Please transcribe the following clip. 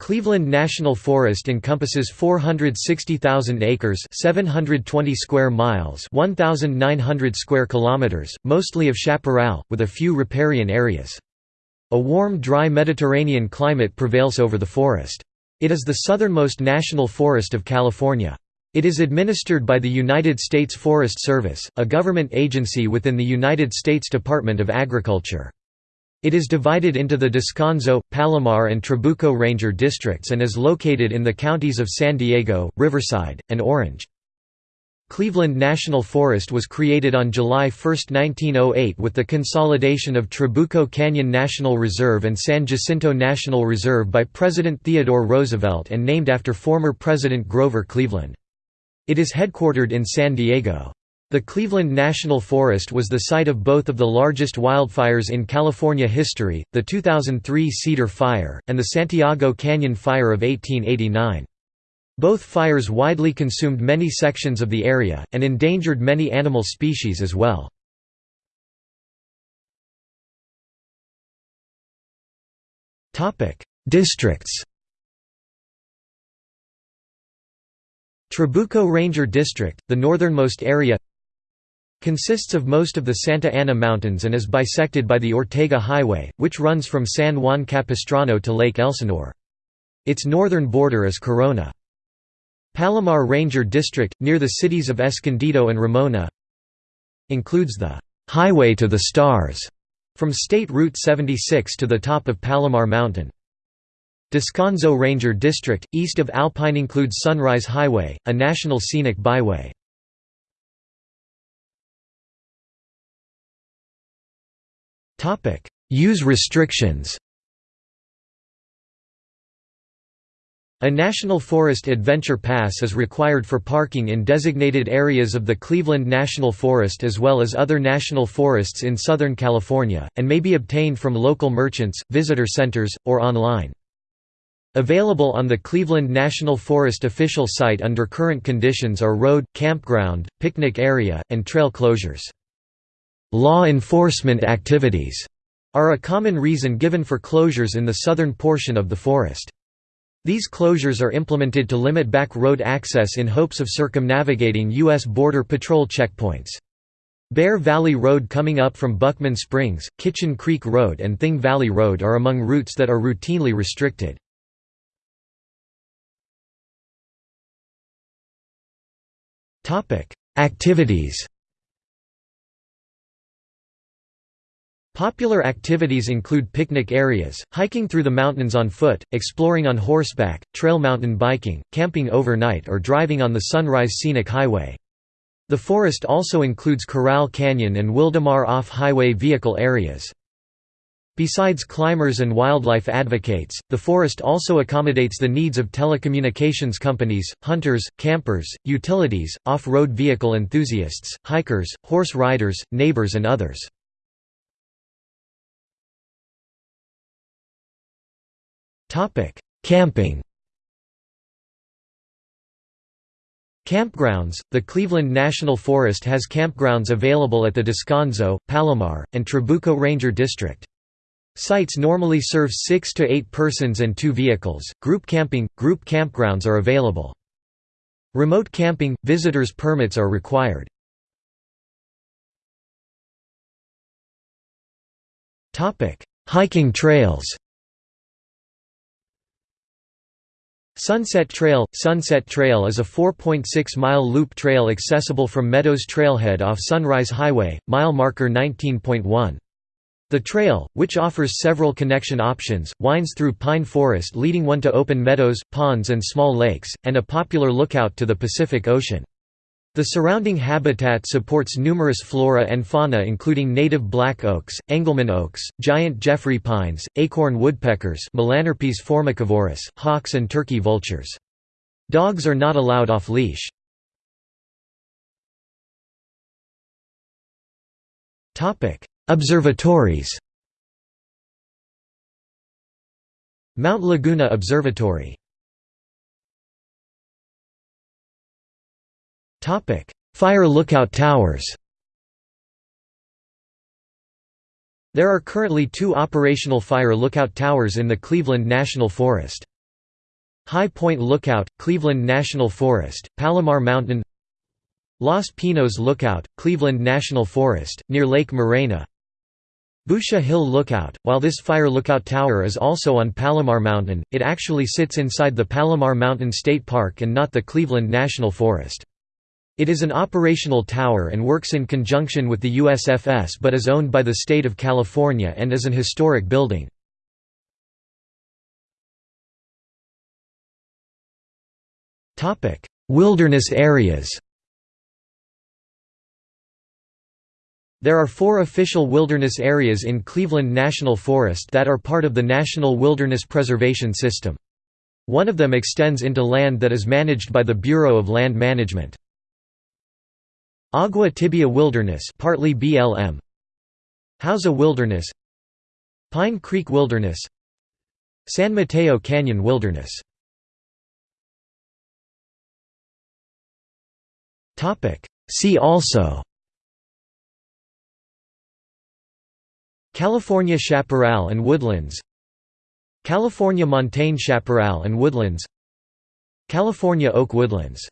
Cleveland National Forest encompasses 460,000 acres 720 square miles 1,900 square kilometers, mostly of chaparral, with a few riparian areas. A warm dry Mediterranean climate prevails over the forest. It is the southernmost national forest of California. It is administered by the United States Forest Service, a government agency within the United States Department of Agriculture. It is divided into the Descanso, Palomar and Trabuco Ranger districts and is located in the counties of San Diego, Riverside, and Orange. Cleveland National Forest was created on July 1, 1908 with the consolidation of Trabuco Canyon National Reserve and San Jacinto National Reserve by President Theodore Roosevelt and named after former President Grover Cleveland. It is headquartered in San Diego. The Cleveland National Forest was the site of both of the largest wildfires in California history, the 2003 Cedar Fire, and the Santiago Canyon Fire of 1889. Both fires widely consumed many sections of the area, and endangered many animal species as well. Districts Trabuco Ranger District, the northernmost area Consists of most of the Santa Ana Mountains and is bisected by the Ortega Highway, which runs from San Juan Capistrano to Lake Elsinore. Its northern border is Corona. Palomar Ranger District, near the cities of Escondido and Ramona includes the «Highway to the Stars» from State Route 76 to the top of Palomar Mountain. Descanso Ranger District, east of Alpine includes Sunrise Highway, a national scenic byway. Topic: Use restrictions. A National Forest Adventure Pass is required for parking in designated areas of the Cleveland National Forest as well as other national forests in Southern California, and may be obtained from local merchants, visitor centers, or online. Available on the Cleveland National Forest official site under current conditions are road, campground, picnic area, and trail closures. Law enforcement activities are a common reason given for closures in the southern portion of the forest. These closures are implemented to limit back road access in hopes of circumnavigating U.S. Border Patrol checkpoints. Bear Valley Road coming up from Buckman Springs, Kitchen Creek Road and Thing Valley Road are among routes that are routinely restricted. Activities Popular activities include picnic areas, hiking through the mountains on foot, exploring on horseback, trail mountain biking, camping overnight or driving on the Sunrise Scenic Highway. The forest also includes Corral Canyon and Wildomar off-highway vehicle areas. Besides climbers and wildlife advocates, the forest also accommodates the needs of telecommunications companies, hunters, campers, utilities, off-road vehicle enthusiasts, hikers, horse riders, neighbors and others. Topic: Camping. Campgrounds The Cleveland National Forest has campgrounds available at the Descanso, Palomar, and Trabuco Ranger District. Sites normally serve 6 to 8 persons and 2 vehicles. Group camping Group campgrounds are available. Remote camping visitors permits are required. Topic: Hiking trails. Sunset Trail – Sunset Trail is a 4.6-mile loop trail accessible from Meadows Trailhead off Sunrise Highway, mile marker 19.1. The trail, which offers several connection options, winds through pine forest leading one to open meadows, ponds and small lakes, and a popular lookout to the Pacific Ocean. The surrounding habitat supports numerous flora and fauna including native black oaks, Engelmann oaks, giant Jeffrey pines, acorn woodpeckers Melanerpes formicivorus, hawks and turkey vultures. Dogs are not allowed off-leash. Observatories Mount Laguna Observatory Fire lookout towers There are currently two operational fire lookout towers in the Cleveland National Forest. High Point Lookout, Cleveland National Forest, Palomar Mountain Los Pinos Lookout, Cleveland National Forest, near Lake Morena Boucher Hill Lookout, while this fire lookout tower is also on Palomar Mountain, it actually sits inside the Palomar Mountain State Park and not the Cleveland National Forest. It is an operational tower and works in conjunction with the USFS but is owned by the state of California and is an historic building. Wilderness areas There are four official wilderness areas in Cleveland National Forest that are part of the National Wilderness Preservation System. One of them extends into land that is managed by the Bureau of Land Management. Agua Tibia Wilderness partly BLM Hauser Wilderness Pine Creek Wilderness San Mateo Canyon Wilderness. Topic. See also. California chaparral and woodlands. California montane chaparral and woodlands. California oak woodlands